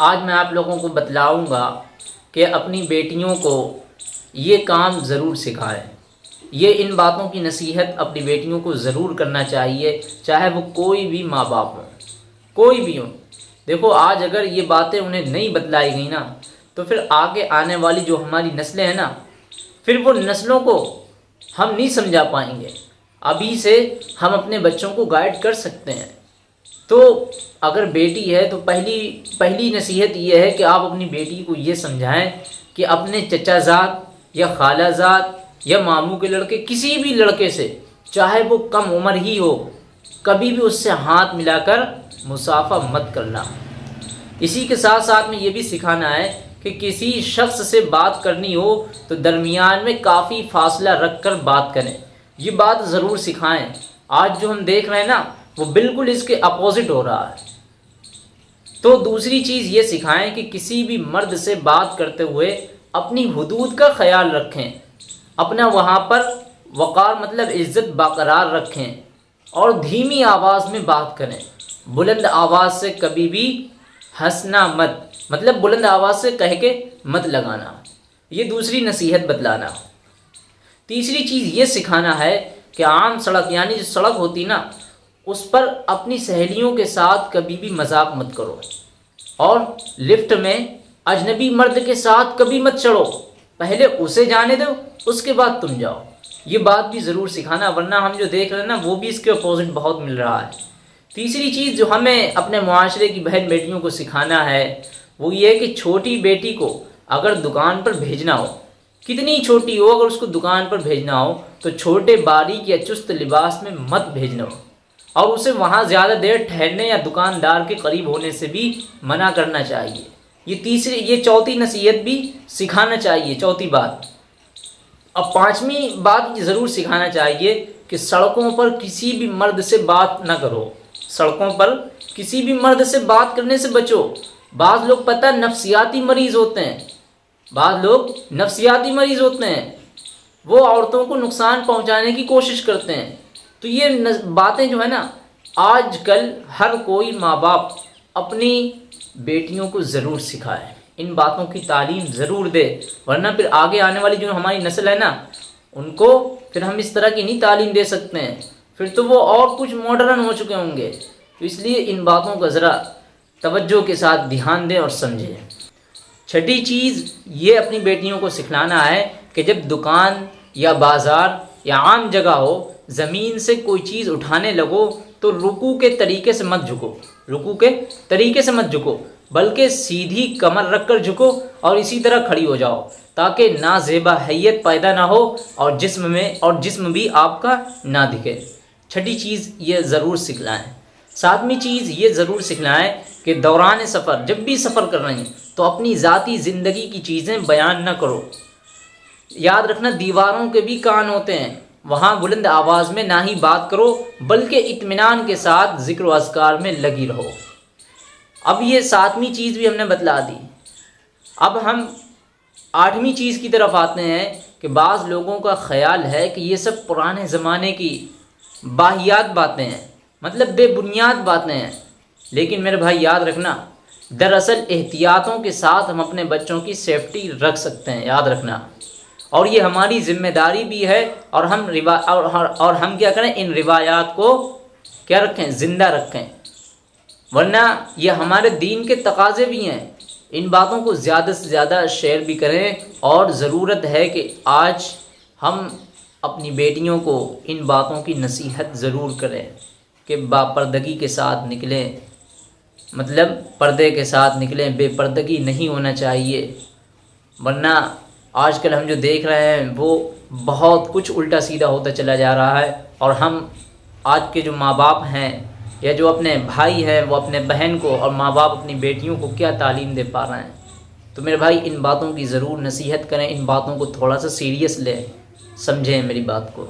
आज मैं आप लोगों को बतलाऊँगा कि अपनी बेटियों को ये काम ज़रूर सिखाएँ। ये इन बातों की नसीहत अपनी बेटियों को ज़रूर करना चाहिए, चाहे वो कोई भी माँ बाप हो, कोई भी हो। देखो, आज अगर ये बातें उन्हें नहीं बतलाई गई ना तो फिर आगे आने वाली जो हमारी नस्लें हैं ना, फिर वो नस्लों को हम नहीं समझा पाएँगे। अभी से हम अपने बच्चों को गाइड कर सकते हैं। तो अगर बेटी है तो पहली पहली नसीहत यह है कि आप अपनी बेटी को ये समझाएँ कि अपने चचाजाद या खालाजाद या मामू के लड़के, किसी भी लड़के से, चाहे वो कम उम्र ही हो, कभी भी उससे हाथ मिलाकर मुसाफा मत करना। इसी के साथ साथ में ये भी सिखाना है कि किसी शख्स से बात करनी हो तो दरमियान में काफ़ी फासला रख कर बात करें। ये बात ज़रूर सिखाएँ। आज जो हम देख रहे हैं ना वो बिल्कुल इसके अपोजिट हो रहा है। तो दूसरी चीज़ ये सिखाएँ कि किसी भी मर्द से बात करते हुए अपनी हदूद का ख्याल रखें। अपना वहाँ पर वक़ार मतलब इज़्ज़त बरकरार रखें और धीमी आवाज़ में बात करें। बुलंद आवाज़ से कभी भी हंसना मत मतलब बुलंद आवाज़ से कह के मत लगाना। ये दूसरी नसीहत बतलाना। तीसरी चीज़ ये सिखाना है कि आम सड़क, यानी जो सड़क होती ना उस पर अपनी सहेलियों के साथ कभी भी मज़ाक मत करो। और लिफ्ट में अजनबी मर्द के साथ कभी मत चढ़ो। पहले उसे जाने दो, उसके बाद तुम जाओ। ये बात भी ज़रूर सिखाना, वरना हम जो देख रहे हैं ना, वो भी इसके अपोजिट बहुत मिल रहा है। तीसरी चीज़ जो हमें अपने माशरे की बहन बेटियों को सिखाना है, वो ये कि छोटी बेटी को अगर दुकान पर भेजना हो, कितनी छोटी हो, अगर उसको दुकान पर भेजना हो तो छोटे बारीक या चुस्त लिबास में मत भेजना हो। और उसे वहाँ ज़्यादा देर ठहरने या दुकानदार के करीब होने से भी मना करना चाहिए। ये तीसरी, ये चौथी नसीहत भी सिखाना चाहिए, चौथी बात। अब पांचवी बात ज़रूर सिखाना चाहिए कि सड़कों पर किसी भी मर्द से बात ना करो। सड़कों पर किसी भी मर्द से बात करने से बचो। बाद लोग पता नफसियाती मरीज़ होते हैं। बाद लोग नफसियाती मरीज़ होते हैं। वो औरतों को नुकसान पहुँचाने की कोशिश करते हैं। तो ये बातें जो है ना, आजकल हर कोई माँ बाप अपनी बेटियों को ज़रूर सिखाए। इन बातों की तालीम ज़रूर दे, वरना फिर आगे आने वाली जो हमारी नस्ल है ना, उनको फिर हम इस तरह की नहीं तालीम दे सकते हैं। फिर तो वो और कुछ मॉडर्न हो चुके होंगे। तो इसलिए इन बातों का ज़रा तवज्जो के साथ ध्यान दें और समझें। छठी चीज़ ये अपनी बेटियों को सिखलाना है कि जब दुकान या बाज़ार या आम जगह हो, ज़मीन से कोई चीज़ उठाने लगो तो रुकू के तरीके से मत झुको। रुकू के तरीके से मत झुको, बल्कि सीधी कमर रख कर झुको और इसी तरह खड़ी हो जाओ, ताकि ना जेबा हैत पैदा ना हो और जिस्म में, और जिस्म भी आपका ना दिखे। छठी चीज़ ये ज़रूर सिखलाएँ। सातवीं चीज़ ये ज़रूर सिखलाएँ कि दौरान सफ़र, जब भी सफ़र कर रहे हैं तो अपनी ज़ाती ज़िंदगी की चीज़ें बयान ना करो। याद रखना, दीवारों के भी कान होते हैं। वहाँ बुलंद आवाज़ में ना ही बात करो, बल्कि इत्मीनान के साथ ज़िक्र असकार में लगी रहो। अब ये सातवीं चीज़ भी हमने बतला दी। अब हम आठवीं चीज़ की तरफ़ आते हैं कि बाज़ लोगों का ख्याल है कि ये सब पुराने ज़माने की बाहियात बातें हैं मतलब बेबुनियाद बातें हैं। लेकिन मेरे भाई, याद रखना, दरअसल एहतियातों के साथ हम अपने बच्चों की सेफ्टी रख सकते हैं, याद रखना। और ये हमारी ज़िम्मेदारी भी है और हम रिवा और, और हम क्या करें इन रिवायात को क्या रखें ज़िंदा रखें। वरना ये हमारे दीन के तकाजे भी हैं। इन बातों को ज़्यादा से ज़्यादा शेयर भी करें और ज़रूरत है कि आज हम अपनी बेटियों को इन बातों की नसीहत ज़रूर करें कि बापर्दगी के साथ निकलें। मतलब पर्दे के साथ निकलें बेपर्दगी नहीं होना चाहिए। वरना आजकल हम जो देख रहे हैं, वो बहुत कुछ उल्टा सीधा होता चला जा रहा है और हम आज के जो माँ बाप हैं या जो अपने भाई हैं, वो अपने बहन को और माँ बाप अपनी बेटियों को क्या तालीम दे पा रहे हैं? तो मेरे भाई, इन बातों की ज़रूर नसीहत करें, इन बातों को थोड़ा सा सीरियस लें, समझें मेरी बात को।